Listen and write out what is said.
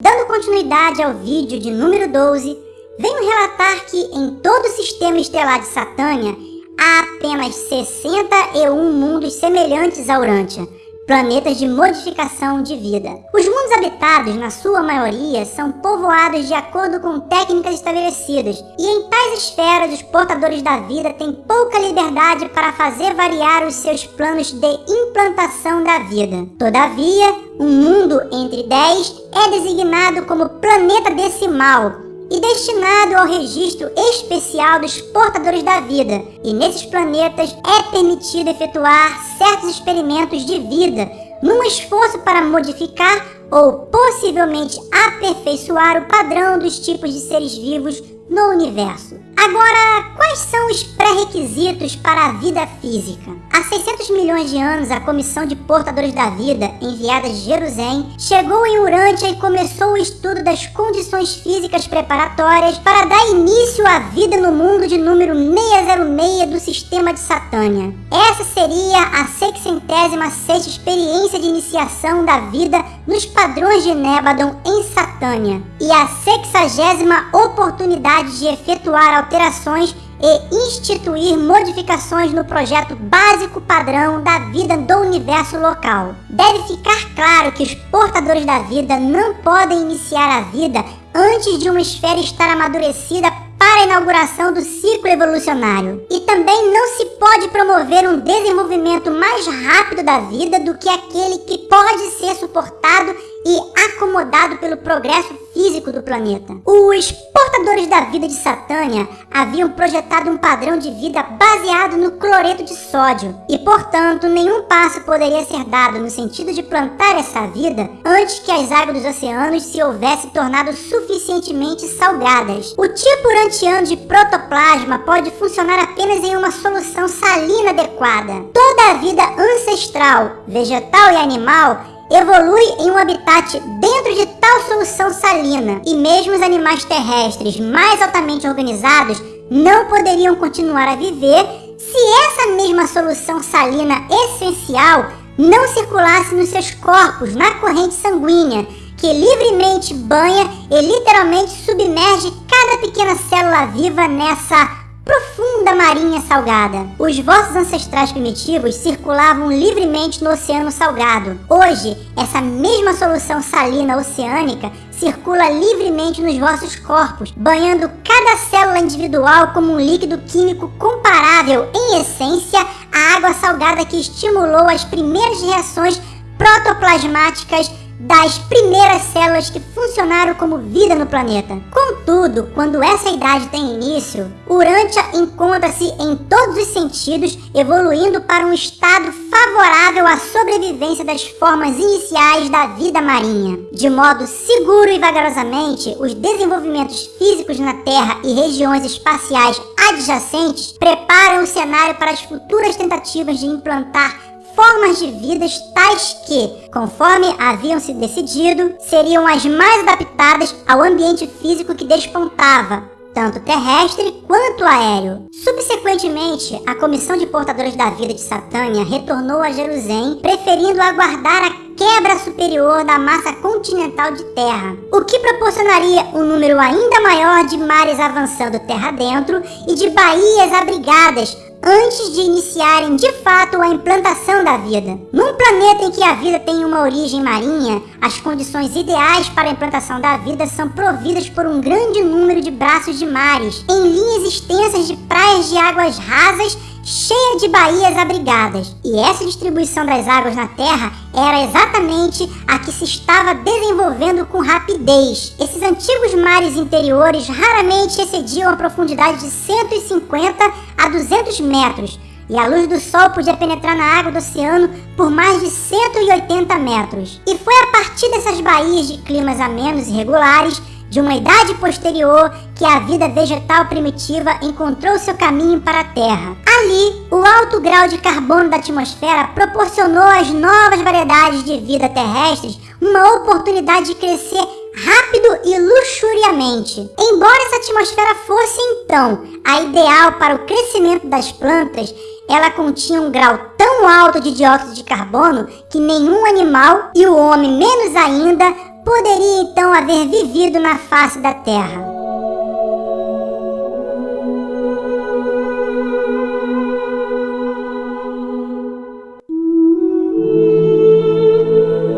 Dando continuidade ao vídeo de número 12, venho relatar que em todo o sistema estelar de Satânia há apenas 61 mundos semelhantes a Urântia, planetas de modificação de vida. Os mundos habitados, na sua maioria, são povoados de acordo com técnicas estabelecidas, e em tais esferas os portadores da vida têm pouca liberdade para fazer variar os seus planos de implantação da vida. Todavia, um mundo entre 10 é designado como planeta decimal, e destinado ao registro especial dos portadores da vida, e nesses planetas é permitido efetuar certos experimentos de vida, num esforço para modificar ou possivelmente aperfeiçoar o padrão dos tipos de seres vivos no universo. Agora, quais são os pré-requisitos para a vida física? Há 600 milhões de anos, a Comissão de Portadores da Vida, enviada de Jerusalém, chegou em Urântia e começou o estudo das condições físicas preparatórias para dar início à vida no mundo de número 606 do sistema de Satânia. Essa seria a 606 experiência de iniciação da vida nos padrões de Nebadon em Satânia e a 60 oportunidade de efetuar alterações e instituir modificações no projeto básico padrão da vida do universo local. Deve ficar claro que os portadores da vida não podem iniciar a vida antes de uma esfera estar amadurecida para a inauguração do ciclo evolucionário. E também não se pode promover um desenvolvimento mais rápido da vida do que aquele que pode ser suportado e acomodado pelo progresso físico do planeta. Os portadores da vida de Satânia haviam projetado um padrão de vida baseado no cloreto de sódio e, portanto, nenhum passo poderia ser dado no sentido de plantar essa vida antes que as águas dos oceanos se houvessem tornado suficientemente salgadas. O tipo urantiano de protoplasma pode funcionar apenas em uma solução salina adequada. Toda a vida ancestral, vegetal e animal evolui em um habitat dentro de tal solução salina e mesmo os animais terrestres mais altamente organizados não poderiam continuar a viver se essa mesma solução salina essencial não circulasse nos seus corpos na corrente sanguínea que livremente banha e literalmente submerge cada pequena célula viva nessa profunda marinha salgada. Os vossos ancestrais primitivos circulavam livremente no oceano salgado. Hoje, essa mesma solução salina oceânica circula livremente nos vossos corpos, banhando cada célula individual como um líquido químico comparável, em essência, à água salgada que estimulou as primeiras reações protoplasmáticas das primeiras células que funcionaram como vida no planeta. Contudo, quando essa idade tem início, Urântia encontra-se em todos os sentidos evoluindo para um estado favorável à sobrevivência das formas iniciais da vida marinha. De modo seguro e vagarosamente, os desenvolvimentos físicos na Terra e regiões espaciais adjacentes preparam o cenário para as futuras tentativas de implantar formas de vidas tais que, conforme haviam se decidido, seriam as mais adaptadas ao ambiente físico que despontava, tanto terrestre quanto aéreo. Subsequentemente, a Comissão de Portadores da Vida de Satânia retornou a Jerusalém, preferindo aguardar a quebra superior da massa continental de terra, o que proporcionaria um número ainda maior de mares avançando terra dentro e de baías abrigadas antes de iniciarem de fato a implantação da vida. Num planeta em que a vida tem uma origem marinha, as condições ideais para a implantação da vida são providas por um grande número de braços de mares, em linhas extensas de praias de águas rasas cheia de baías abrigadas. E essa distribuição das águas na Terra era exatamente a que se estava desenvolvendo com rapidez. Esses antigos mares interiores raramente excediam a profundidade de 150 a 200 metros, e a luz do sol podia penetrar na água do oceano por mais de 180 metros. E foi a partir dessas baías de climas amenos e regulares de uma idade posterior que a vida vegetal primitiva encontrou seu caminho para a Terra. Ali, o alto grau de carbono da atmosfera proporcionou às novas variedades de vida terrestres uma oportunidade de crescer rápido e luxuriamente. Embora essa atmosfera fosse então a ideal para o crescimento das plantas, ela continha um grau tão alto de dióxido de carbono que nenhum animal, e o homem menos ainda, poderia então haver vivido na face da Terra?